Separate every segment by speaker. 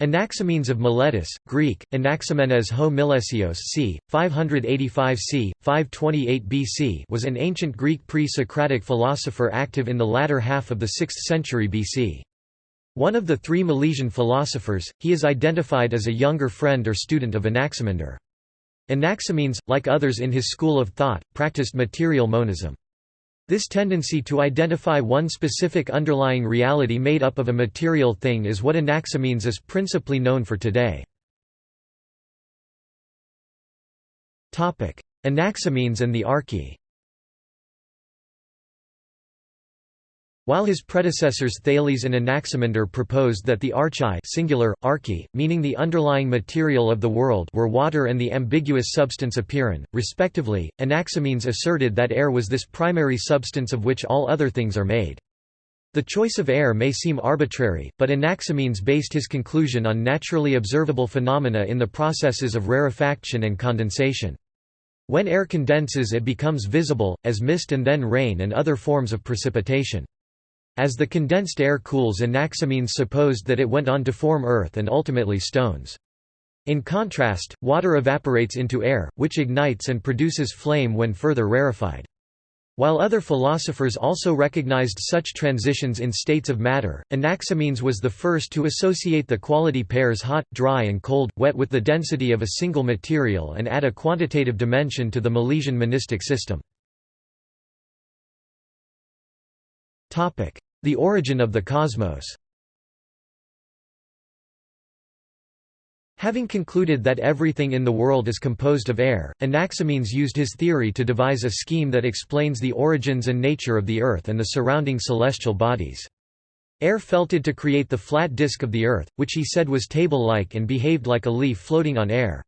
Speaker 1: Anaximenes of Miletus, Greek, Anaximenes ho Milesios c. 585 c. 528 BC was an ancient Greek pre-Socratic philosopher active in the latter half of the 6th century BC. One of the three Milesian philosophers, he is identified as a younger friend or student of Anaximander. Anaximenes, like others in his school of thought, practiced material monism. This tendency to identify one specific underlying reality made up of a material thing is what Anaximenes is principally known for today. Anaximenes and the Arche While his predecessors Thales and Anaximander proposed that the archai singular, arche, meaning the underlying material of the world were water and the ambiguous substance apeiron, respectively, Anaximenes asserted that air was this primary substance of which all other things are made. The choice of air may seem arbitrary, but Anaximenes based his conclusion on naturally observable phenomena in the processes of rarefaction and condensation. When air condenses it becomes visible, as mist and then rain and other forms of precipitation. As the condensed air cools Anaximenes supposed that it went on to form earth and ultimately stones. In contrast, water evaporates into air, which ignites and produces flame when further rarefied. While other philosophers also recognized such transitions in states of matter, Anaximenes was the first to associate the quality pairs hot, dry and cold, wet with the density of a single material and add a quantitative dimension to the Milesian monistic system. The origin of the cosmos Having concluded that everything in the world is composed of air, Anaximenes used his theory to devise a scheme that explains the origins and nature of the Earth and the surrounding celestial bodies. Air felted to create the flat disk of the Earth, which he said was table-like and behaved like a leaf floating on air.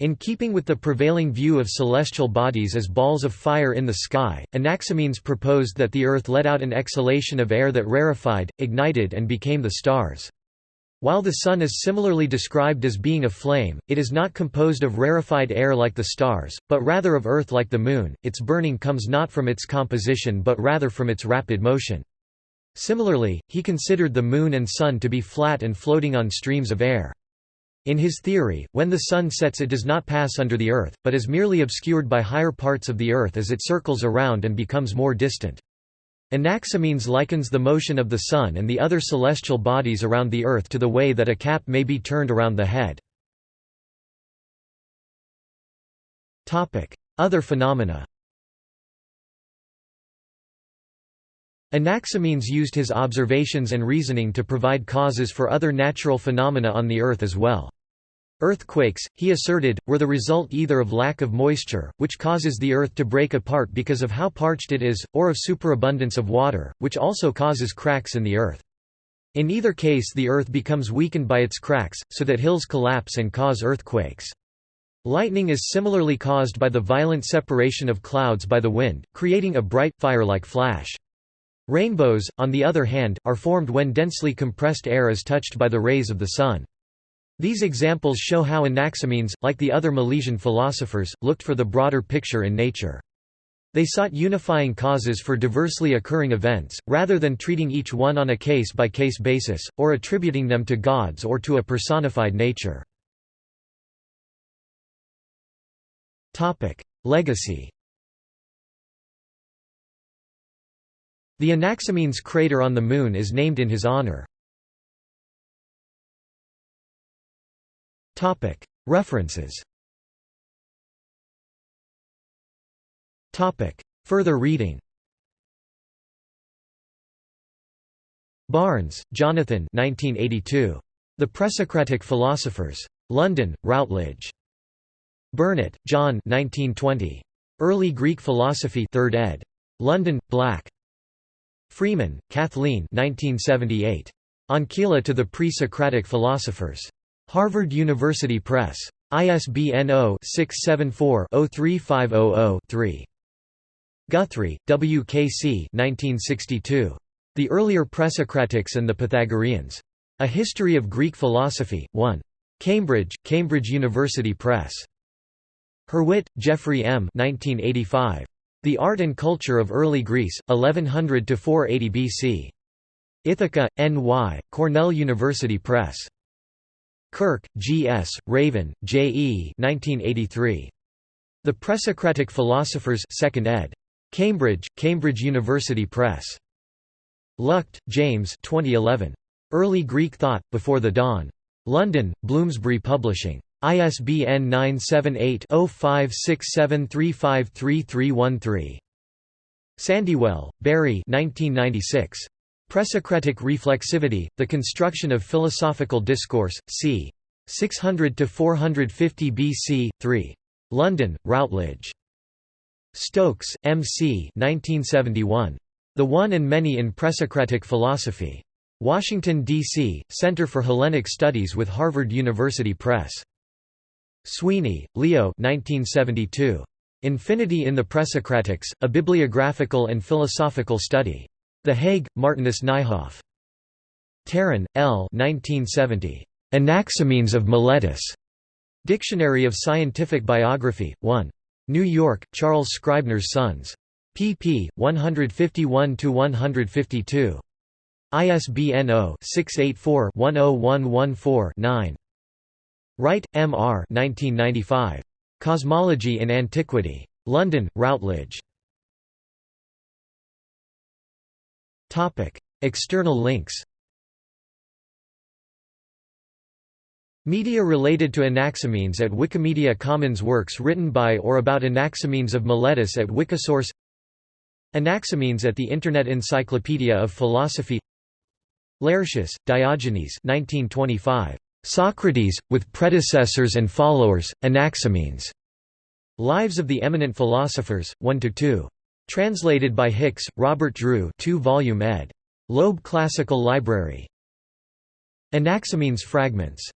Speaker 1: In keeping with the prevailing view of celestial bodies as balls of fire in the sky, Anaximenes proposed that the Earth let out an exhalation of air that rarefied, ignited and became the stars. While the Sun is similarly described as being a flame, it is not composed of rarefied air like the stars, but rather of earth like the Moon, its burning comes not from its composition but rather from its rapid motion. Similarly, he considered the Moon and Sun to be flat and floating on streams of air. In his theory, when the Sun sets it does not pass under the Earth, but is merely obscured by higher parts of the Earth as it circles around and becomes more distant. Anaximenes likens the motion of the Sun and the other celestial bodies around the Earth to the way that a cap may be turned around the head. Other phenomena Anaximenes used his observations and reasoning to provide causes for other natural phenomena on the Earth as well. Earthquakes, he asserted, were the result either of lack of moisture, which causes the Earth to break apart because of how parched it is, or of superabundance of water, which also causes cracks in the Earth. In either case the Earth becomes weakened by its cracks, so that hills collapse and cause earthquakes. Lightning is similarly caused by the violent separation of clouds by the wind, creating a bright, fire-like flash. Rainbows, on the other hand, are formed when densely compressed air is touched by the rays of the sun. These examples show how Anaximenes, like the other Milesian philosophers, looked for the broader picture in nature. They sought unifying causes for diversely occurring events, rather than treating each one on a case-by-case -case basis, or attributing them to gods or to a personified nature. Legacy The Anaximenes crater on the Moon is named in his honor. References Further reading Barnes, Jonathan 1982. The Presocratic Philosophers. London, Routledge. Burnet, John 1920. Early Greek Philosophy 3rd ed. London, Black. Freeman, Kathleen 1978. Ancilla to the Pre-Socratic Philosophers. Harvard University Press. ISBN 0-674-03500-3. Guthrie, W. K. C. 1962. The Earlier Presocratics and the Pythagoreans. A History of Greek Philosophy, 1. Cambridge, Cambridge University Press. Hurwit, Jeffrey M. 1985. The Art and Culture of Early Greece, 1100–480 BC. Ithaca, N.Y., Cornell University Press. Kirk, G. S., Raven, J. E. 1983. The Presocratic Philosophers 2nd ed. Cambridge, Cambridge University Press. Luchte, James 2011. Early Greek Thought, Before the Dawn. London, Bloomsbury Publishing. ISBN 978-0567353313. Sandywell, Barry 1996. Presocratic Reflexivity, The Construction of Philosophical Discourse, c. 600–450 BC, 3. London, Routledge. Stokes, M. C. 1971. The One and Many in Presocratic Philosophy. Washington, D.C., Center for Hellenic Studies with Harvard University Press. Sweeney, Leo 1972. Infinity in the Presocratics, A Bibliographical and Philosophical Study. The Hague, Martinus Nijhoff. Taran, L. 1970. Anaximenes of Miletus. Dictionary of Scientific Biography, 1. New York, Charles Scribner's Sons. pp. 151–152. ISBN 0-684-10114-9. Wright, M. R. 1995. Cosmology in Antiquity. London, Routledge. External links Media related to Anaximenes at Wikimedia Commons Works written by or about Anaximenes of Miletus at Wikisource Anaximenes at the Internet Encyclopedia of Philosophy Laertius, Diogenes 1925. Socrates, with predecessors and followers, Anaximenes. Lives of the Eminent Philosophers, 1–2. Translated by Hicks, Robert Drew 2-volume ed. Loeb Classical Library. Anaximenes Fragments